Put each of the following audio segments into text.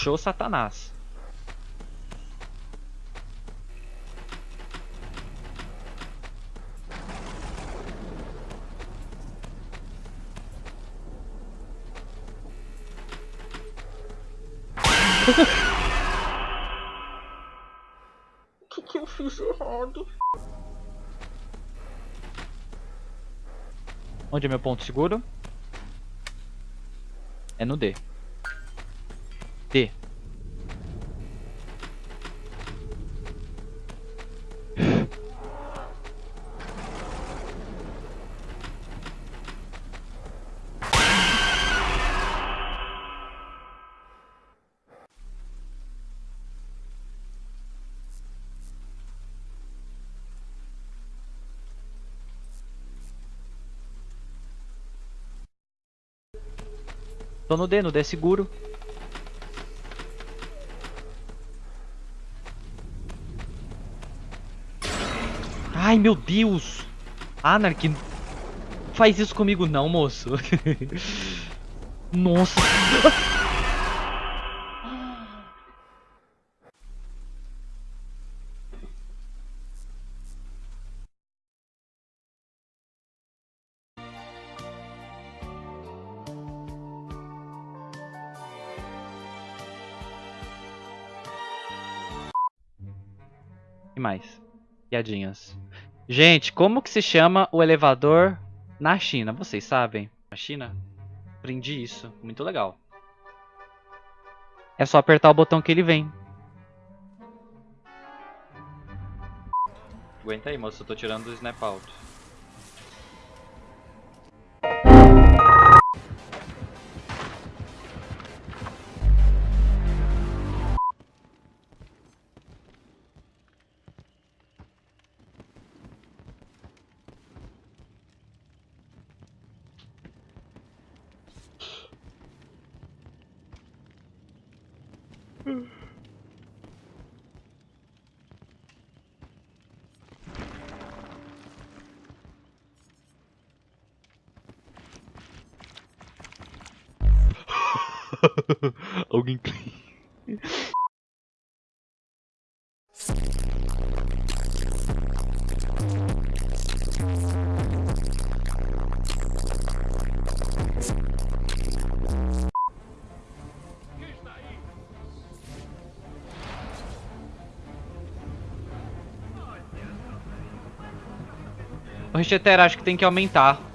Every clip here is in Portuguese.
Show Satanás. O que, que eu fiz errado? Onde é meu ponto seguro? É no D. D. Tô no D, no D é seguro. Ai, meu Deus! Anark, faz isso comigo não, moço. Nossa. que mais? Piadinhas. Gente, como que se chama o elevador na China? Vocês sabem? Na China? Aprendi isso. Muito legal. É só apertar o botão que ele vem. Aguenta aí, moço. Eu tô tirando o snap out. Alguém O Richeter acho que tem que aumentar.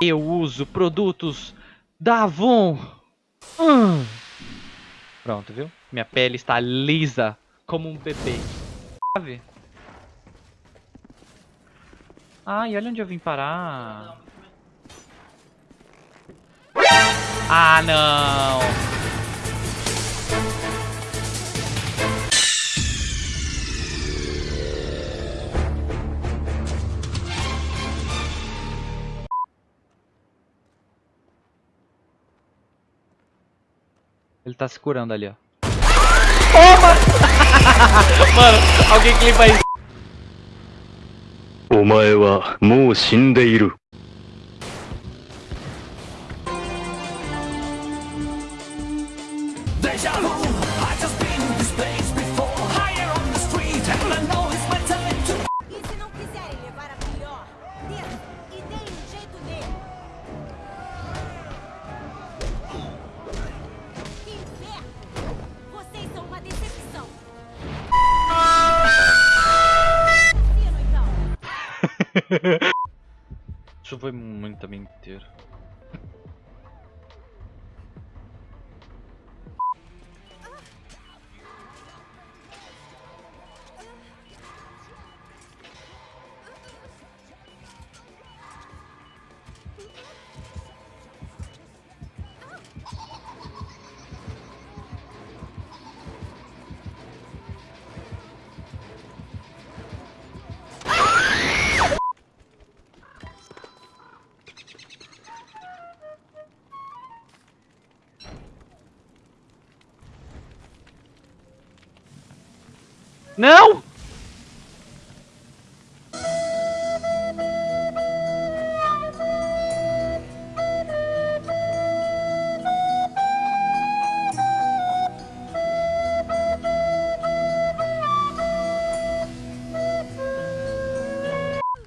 Eu uso produtos da Avon. Hum. Pronto, viu? Minha pele está lisa como um bebê. Ai, olha onde eu vim parar. Ah, não. Ele tá se curando ali, ó. Toma! Mano, alguém clipa isso. お前はもう死んでいる。 Isso foi muita mentira. Não!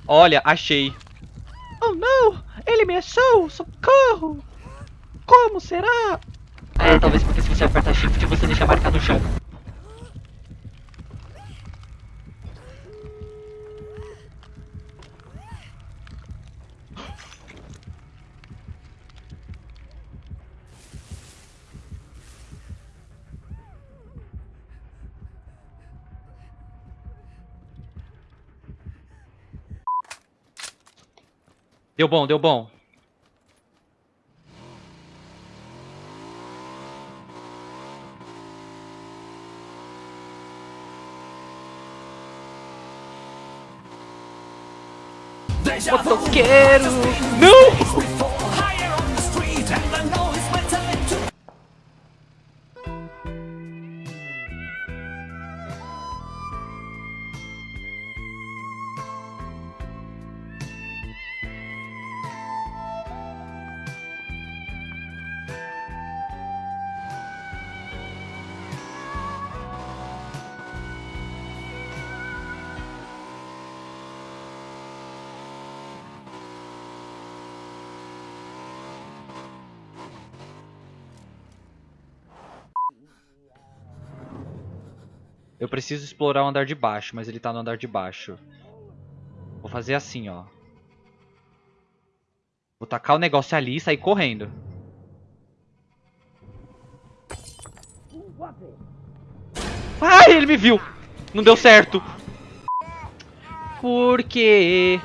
Olha, achei. Oh, não! Ele me achou! Socorro! Como será? É, talvez porque se você apertar shift, você deixa marcar no chão. Deu bom, deu bom. Motoqueiro! Não! Eu preciso explorar o andar de baixo, mas ele tá no andar de baixo. Vou fazer assim, ó. Vou tacar o negócio ali e sair correndo. Ai, ele me viu! Não deu certo. Por quê?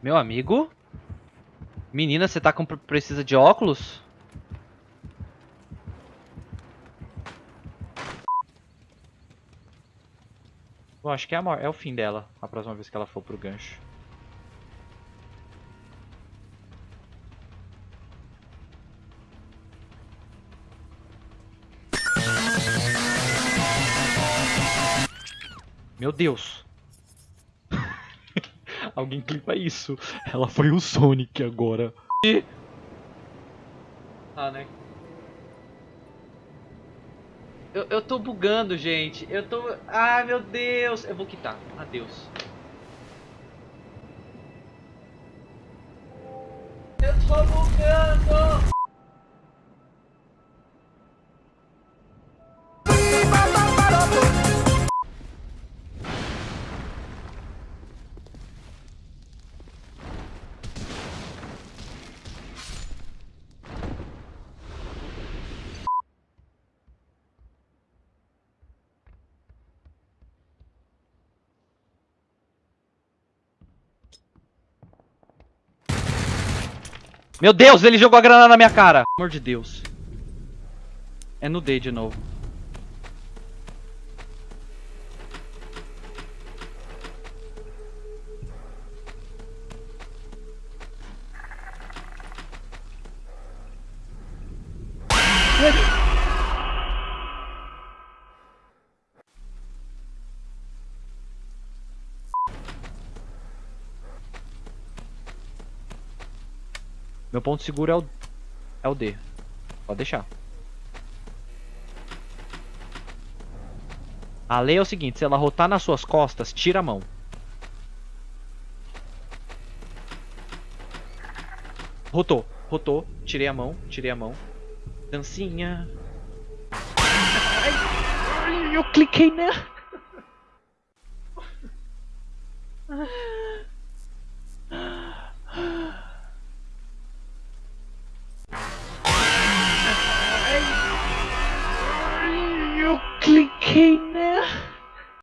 Meu amigo? Menina, você tá com precisa de óculos? Eu acho que é, é o fim dela, a próxima vez que ela for pro gancho. Meu Deus! Alguém clipa isso. Ela foi o Sonic agora. E... Ah, né? Eu, eu tô bugando, gente. Eu tô... Ai, meu Deus. Eu vou quitar. Adeus. Meu Deus, ele jogou a granada na minha cara. Pelo amor de Deus. É no D de novo. Meu ponto seguro é o, é o D. Pode deixar. A lei é o seguinte, se ela rotar nas suas costas, tira a mão. Rotou, rotou, tirei a mão, tirei a mão. Dancinha. Ai, eu cliquei nela.